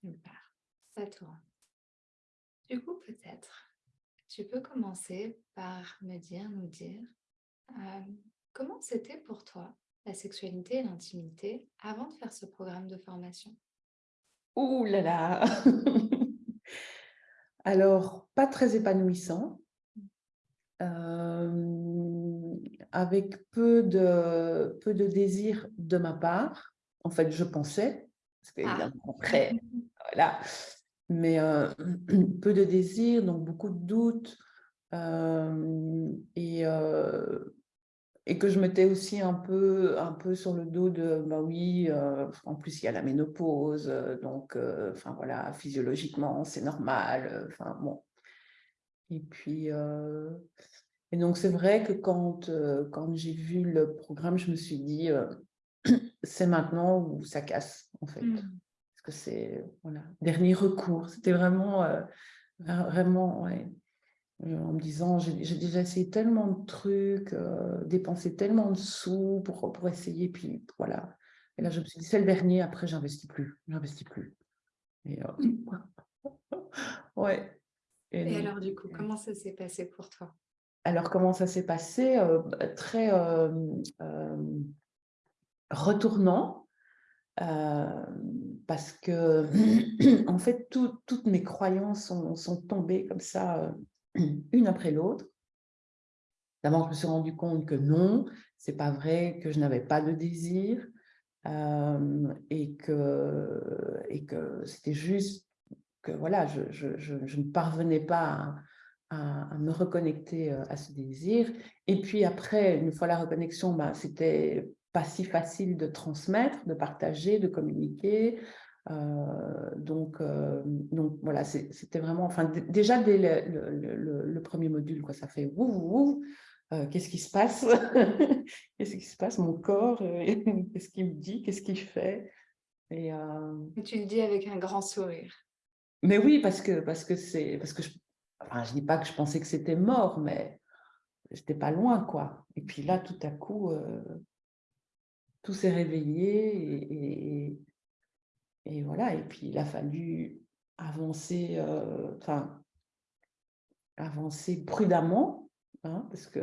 Super, ça tourne. Du coup, peut-être, tu peux commencer par me dire, nous dire, euh, comment c'était pour toi la sexualité et l'intimité avant de faire ce programme de formation? Ouh là là Alors, pas très épanouissant, euh, avec peu de, peu de désir de ma part. En fait, je pensais, parce qu'évidemment, ah. après, voilà, mais euh, peu de désir, donc beaucoup de doutes, euh, et, et que je mettais aussi un peu, un peu sur le dos de, bah oui, euh, en plus il y a la ménopause, euh, donc, euh, enfin voilà, physiologiquement c'est normal, enfin bon. Et puis, et donc c'est vrai que quand, quand j'ai vu le programme, je me suis dit, c'est maintenant où ça casse, en fait. Mmh. Parce que c'est, voilà, dernier recours, c'était vraiment, vraiment, ouais, euh, en me disant, j'ai déjà essayé tellement de trucs, euh, dépensé tellement de sous pour, pour essayer, puis voilà. Et là, je me suis dit, c'est le dernier, après, j'investis plus, j'investis plus. Et, euh, ouais. Et, alors, du coup, comment ça s'est passé pour toi? Alors, comment ça s'est passé? Très retournant, parce que, en fait, toutes mes croyances sont, tombées comme ça une après l'autre. D'abord, je me suis rendu compte que non, c'est pas vrai, que je n'avais pas de désir euh, et que, et que c'était juste que voilà, je, ne parvenais pas à, me reconnecter euh, à ce désir. Et puis après, une fois la reconnexion, bah, c'était pas si facile de transmettre, de partager, de communiquer. Euh, donc, euh, donc voilà, c'était vraiment, enfin déjà dès le, premier module, quoi, ça fait ouf, ouf, euh, qu'est-ce qui se passe? Qu'est-ce qui se passe? Mon corps, qu'est-ce qu'il me dit? Qu'est-ce qu'il fait? Et, tu le dis avec un grand sourire. Mais oui, parce que parce que c'est parce que je, enfin, je dis pas que je pensais que c'était mort, mais j'étais pas loin, quoi. Et puis là, tout à coup, tout s'est réveillé et, voilà, et puis il a fallu avancer, euh, avancer prudemment, hein, parce qu'il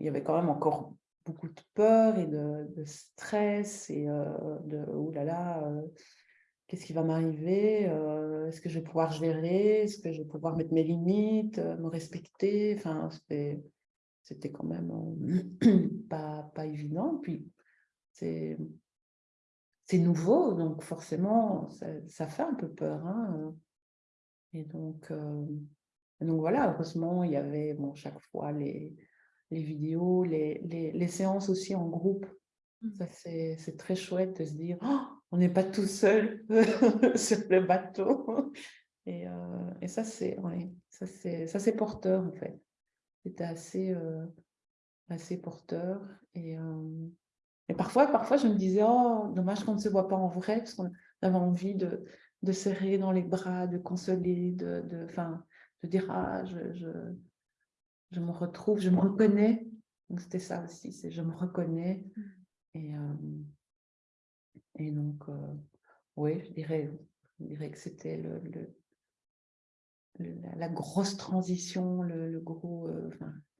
y avait quand même encore beaucoup de peur et de, stress et euh, de « oh là là, euh, qu'est-ce qui va m'arriver Est-ce que je vais pouvoir gérer Est-ce que je vais pouvoir mettre mes limites, me respecter ?» Enfin, c'était quand même pas, pas évident. Puis, c'est nouveau, donc forcément, ça, fait un peu peur. Hein. Et donc, euh, donc voilà, heureusement, il y avait bon, chaque fois les, les vidéos, les, les, séances aussi en groupe. Mmh. Ça, c'est très chouette de se dire, oh, on n'est pas tout seul sur le bateau. Et, euh, et ça, c'est ouais, c'est porteur, en fait. C'était assez, euh, assez porteur. Et, et parfois, parfois, je me disais, oh, dommage qu'on ne se voit pas en vrai, parce qu'on avait envie de, de, serrer dans les bras, de consoler, de, de, de dire, ah, je, je, je, me retrouve, je me reconnais. Donc, c'était ça aussi, c'est je me reconnais. Mmh. Et, euh, et donc, euh, oui, je dirais, je dirais que c'était le, le, la, grosse transition, le, gros, euh,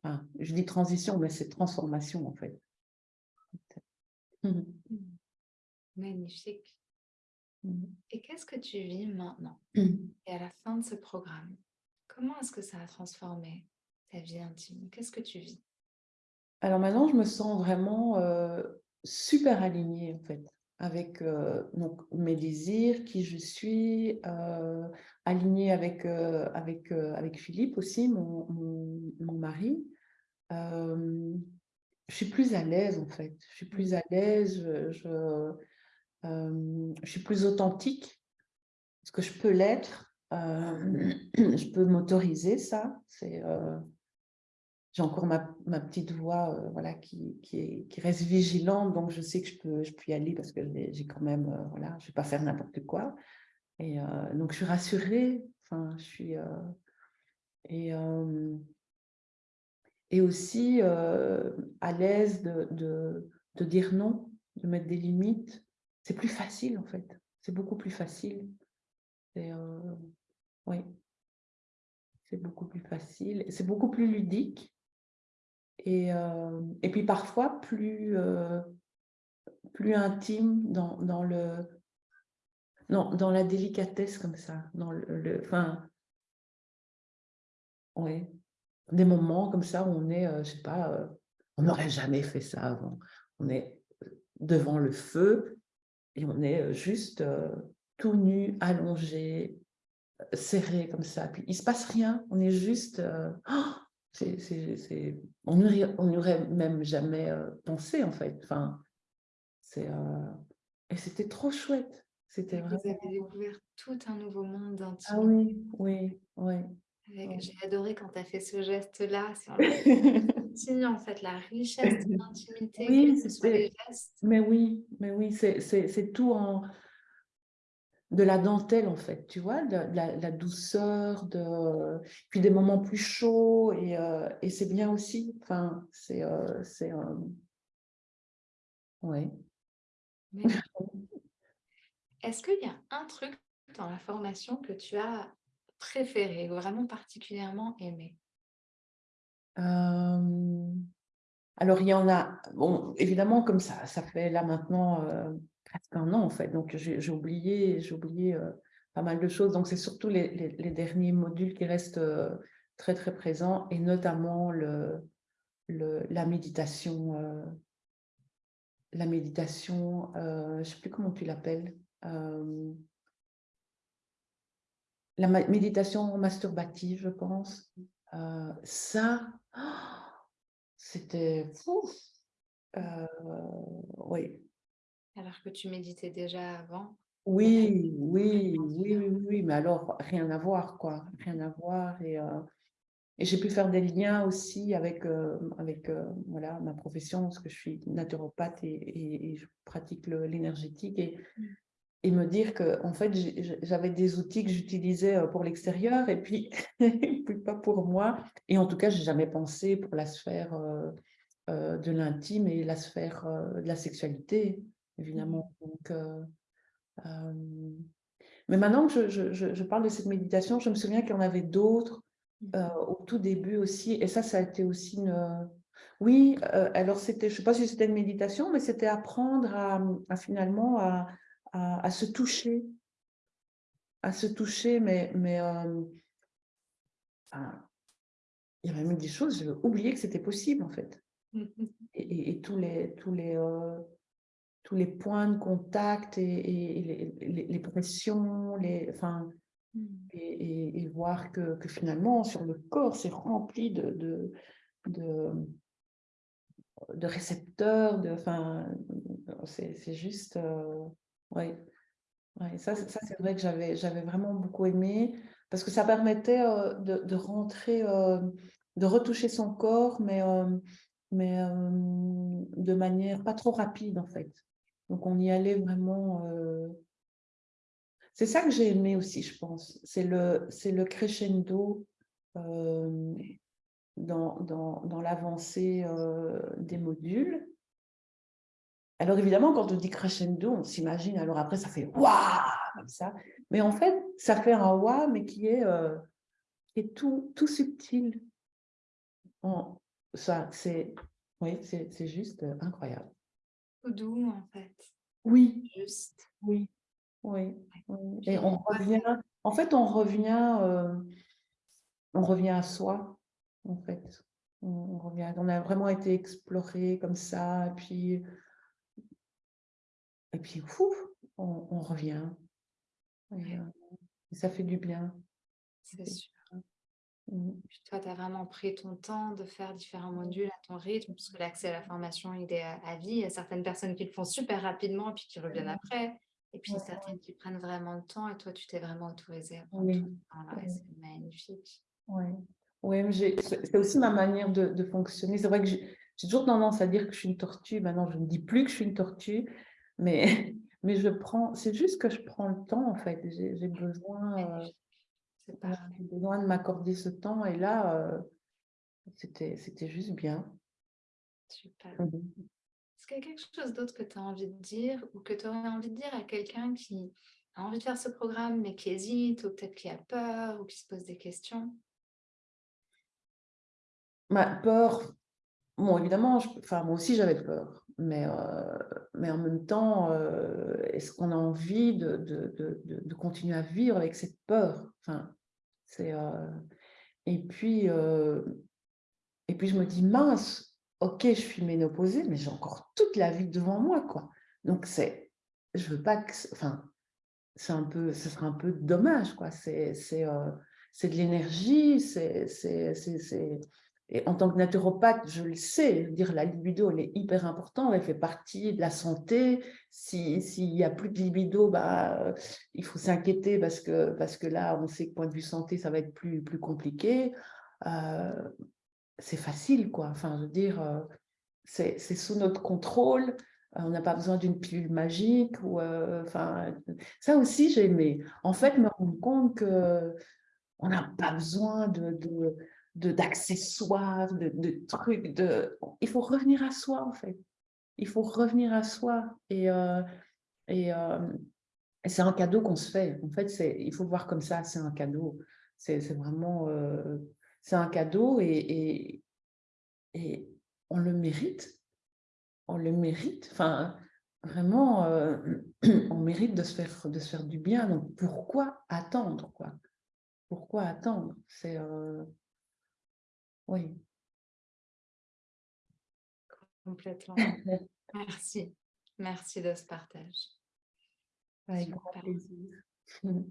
enfin, je dis transition, mais c'est transformation en fait. Mmh. Magnifique. Mmh. Et qu'est-ce que tu vis maintenant mmh. Et à la fin de ce programme, comment est-ce que ça a transformé ta vie intime? Qu'est-ce que tu vis? Alors maintenant, je me sens vraiment euh, super alignée en fait avec euh, donc, mes désirs, qui je suis, euh, alignée avec, avec, avec Philippe aussi, mon, mon, mon mari je suis plus à l'aise en fait. Je suis plus à l'aise, je, euh, je, suis plus authentique, parce que je peux l'être, euh, je peux m'autoriser ça. Euh, j'ai encore ma, ma, petite voix voilà, qui, qui, est, qui, reste vigilante, donc je sais que je peux, je peux y aller parce que j'ai quand même, voilà, je ne vais pas faire n'importe quoi. Et donc je suis rassurée, enfin, je suis... et, et aussi euh, à l'aise de, de, dire non, de mettre des limites. C'est plus facile en fait, c'est beaucoup plus facile. Euh, oui, c'est beaucoup plus facile, c'est beaucoup plus ludique. Et, euh, et puis parfois plus, plus intime dans, dans le, non, dans la délicatesse comme ça, dans le, le des moments comme ça où on est, je sais pas, on n'aurait jamais fait ça avant. On est devant le feu et on est juste tout nu, allongé, serré comme ça. Puis il se passe rien, on est juste... Oh, on n'y aurait même jamais pensé en fait. Enfin, et c'était trop chouette. C'était Vous avez découvert tout un nouveau monde Ah d'intimité. oui, oui, oui. J'ai adoré quand tu as fait ce geste-là sur le continu, en fait, la richesse de l'intimité, Oui, les gestes. Mais oui, mais oui, c'est tout en de la dentelle en fait, tu vois, de, de la, la douceur, de puis des moments plus chauds et, euh, et c'est bien aussi. Enfin, c'est euh, c'est euh, ouais. Est-ce qu'il y a un truc dans la formation que tu as préféré vraiment particulièrement aimé? Alors il y en a, bon, évidemment comme ça, ça fait là maintenant presque un an en fait, donc j'ai oublié, oublié pas mal de choses. Donc c'est surtout les, derniers modules qui restent très très présents et notamment le, la méditation, la méditation, je ne sais plus comment tu l'appelles, la méditation masturbative, je pense. Euh, ça, oh, c'était fou. Euh, oui, alors que tu méditais déjà avant oui, oui, oui, oui, oui, mais alors rien à voir, quoi, rien à voir. Et, euh, et j'ai pu faire des liens aussi avec, avec voilà, ma profession, parce que je suis naturopathe et, et- et je pratique l'énergétique. Et, Mm. Et me dire que en fait, j'avais des outils que j'utilisais euh, pour l'extérieur et puis, et puis pas pour moi. Et en tout cas, j'ai jamais pensé pour la sphère euh, euh, de l'intime et la sphère euh, de la sexualité, évidemment. Donc, euh, euh, mais maintenant que je, je- je- je parle de cette méditation, je me souviens qu'il y en avait d'autres euh, au tout début aussi. Et ça, ça a été aussi une... Oui, alors c'était, je ne sais pas si c'était une méditation, mais c'était apprendre à, à finalement à, à- à se toucher. À se toucher, mais, mais euh, enfin, il y avait même des choses, j'avais oublié que c'était possible en fait. Et, et- et tous les, tous les, euh, tous les points de contact et, les, les- les pressions, les, enfin, Mm. et, voir que, que finalement, sur le corps, c'est rempli de, de, de, de récepteurs, de, enfin, c'est c'est juste, euh, Ouais, ça, c'est- ça c'est vrai que j'avais vraiment beaucoup aimé, parce que ça permettait euh, de, de rentrer, euh, de retoucher son corps, mais, euh, mais de manière pas trop rapide, en fait. Donc, on y allait vraiment... C'est ça que j'ai aimé aussi, je pense. C'est le, le crescendo dans, dans, dans l'avancée des modules. Alors évidemment, quand on dit crescendo, on s'imagine, alors après ça fait waouh comme ça. Mais en fait, ça fait un waouh, mais qui est, euh, qui est tout, tout subtil. Ça, c'est, oui, c'est juste euh, incroyable. Tout doux, en fait. Oui, Juste. oui, oui. oui. Et on revient, en fait, on revient, euh, on revient à soi, en fait. On, on revient, on a vraiment été exploré comme ça, et puis, puis, ouf, on, on revient. Et, euh, ça fait du bien. C'est sûr. Mm. Puis toi, tu as vraiment pris ton temps de faire différents modules à ton rythme, parce que l'accès à la formation, il est à, à vie. Il y a certaines personnes qui le font super rapidement et puis qui reviennent après. Et puis Ouais, certaines qui prennent vraiment le temps. Et toi, tu t'es vraiment autorisé à prendre Oui, oui. c'est magnifique. Ouais, j'ai- c'est aussi ma manière de, de fonctionner. C'est vrai que j'ai toujours tendance à dire que je suis une tortue. Maintenant, je ne dis plus que je suis une tortue, mais, mais je prends, c'est juste que je prends le temps, en fait. J'ai besoin, euh, besoin de m'accorder ce temps. Et là, euh, c'était juste bien. Super. Mhm. Est-ce qu'il y a quelque chose d'autre que tu as envie de dire ou que tu aurais envie de dire à quelqu'un qui, a envie de faire ce programme, mais qui hésite, ou peut-être qui a peur, ou qui se pose des questions? Ma peur, bon, évidemment, enfin, moi aussi j'avais peur, mais, euh, mais en même temps, euh, est-ce qu'on a envie de, de, de, continuer à vivre avec cette peur? Enfin, euh, Et puis, et puis je me dis, mince, ok, je suis ménopausée, mais j'ai encore toute la vie devant moi, quoi. Donc, c'est, je veux pas que, enfin, c'est un peu, ce sera un peu dommage, quoi. C'est, de l'énergie, c'est, et en tant que naturopathe, je le sais, dire la libido, elle est hyper importante, elle fait partie de la santé. S'il n'y a plus de libido, bah, il faut s'inquiéter parce que, parce que là, on sait que point de vue santé, ça va être plus, plus compliqué. Euh, c'est facile, quoi. Enfin, je veux dire, euh, c'est sous notre contrôle. On n'a pas besoin d'une pilule magique. Euh, enfin, ça aussi, j'ai aimé. En fait, me rendre compte qu'on n'a pas besoin de d'accessoires, de, de, trucs. De... Il faut revenir à soi, en fait. Il faut revenir à soi. Et, euh, euh, et c'est un cadeau qu'on se fait. En fait, il faut voir comme ça, c'est un cadeau. C'est vraiment... Euh, c'est un cadeau et, et, et, on le mérite. On le mérite. Enfin, vraiment, on mérite de se, faire, de se faire du bien. Donc, pourquoi attendre quoi? Pourquoi attendre? C'est... Oui. Complètement. Merci. Merci de ce partage. Avec grand plaisir.